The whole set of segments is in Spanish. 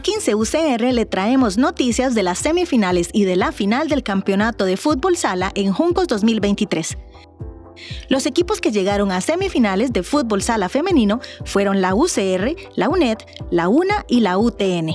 15 UCR le traemos noticias de las semifinales y de la final del campeonato de fútbol sala en Juncos 2023. Los equipos que llegaron a semifinales de fútbol sala femenino fueron la UCR, la UNED, la UNA y la UTN.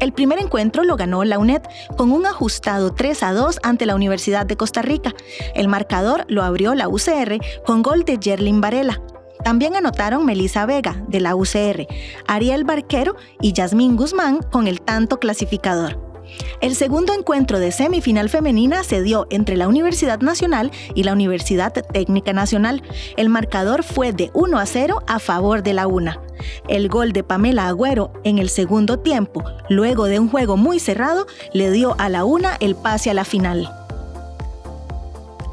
El primer encuentro lo ganó la UNED con un ajustado 3 a 2 ante la Universidad de Costa Rica. El marcador lo abrió la UCR con gol de Jerlin Varela. También anotaron Melissa Vega, de la UCR, Ariel Barquero y Yasmín Guzmán con el tanto clasificador. El segundo encuentro de semifinal femenina se dio entre la Universidad Nacional y la Universidad Técnica Nacional. El marcador fue de 1 a 0 a favor de la UNA. El gol de Pamela Agüero en el segundo tiempo, luego de un juego muy cerrado, le dio a la UNA el pase a la final.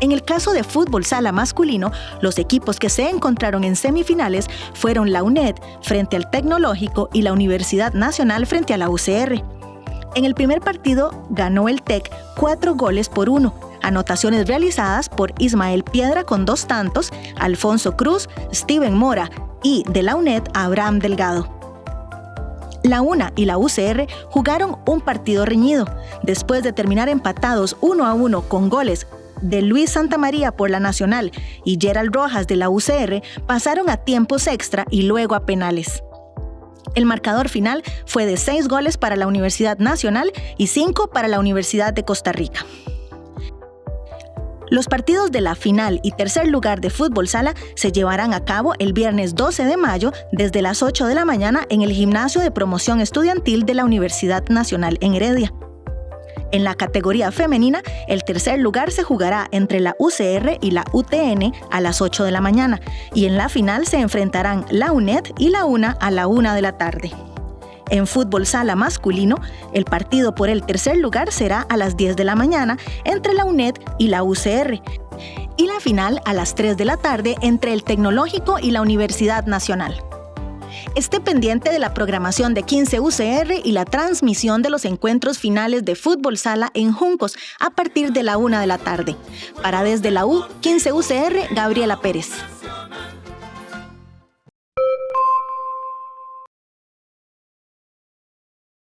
En el caso de fútbol sala masculino, los equipos que se encontraron en semifinales fueron la UNED frente al Tecnológico y la Universidad Nacional frente a la UCR. En el primer partido ganó el TEC cuatro goles por uno, anotaciones realizadas por Ismael Piedra con dos tantos, Alfonso Cruz, Steven Mora y de la UNED Abraham Delgado. La UNA y la UCR jugaron un partido reñido. Después de terminar empatados uno a uno con goles de Luis Santamaría por la Nacional y Gerald Rojas de la UCR pasaron a tiempos extra y luego a penales. El marcador final fue de seis goles para la Universidad Nacional y cinco para la Universidad de Costa Rica. Los partidos de la final y tercer lugar de fútbol sala se llevarán a cabo el viernes 12 de mayo desde las 8 de la mañana en el gimnasio de promoción estudiantil de la Universidad Nacional en Heredia. En la categoría femenina, el tercer lugar se jugará entre la UCR y la UTN a las 8 de la mañana y en la final se enfrentarán la UNED y la UNA a la 1 de la tarde. En fútbol sala masculino, el partido por el tercer lugar será a las 10 de la mañana entre la UNED y la UCR y la final a las 3 de la tarde entre el Tecnológico y la Universidad Nacional. Esté pendiente de la programación de 15 UCR y la transmisión de los encuentros finales de fútbol sala en Juncos a partir de la una de la tarde. Para desde la U, 15 UCR, Gabriela Pérez.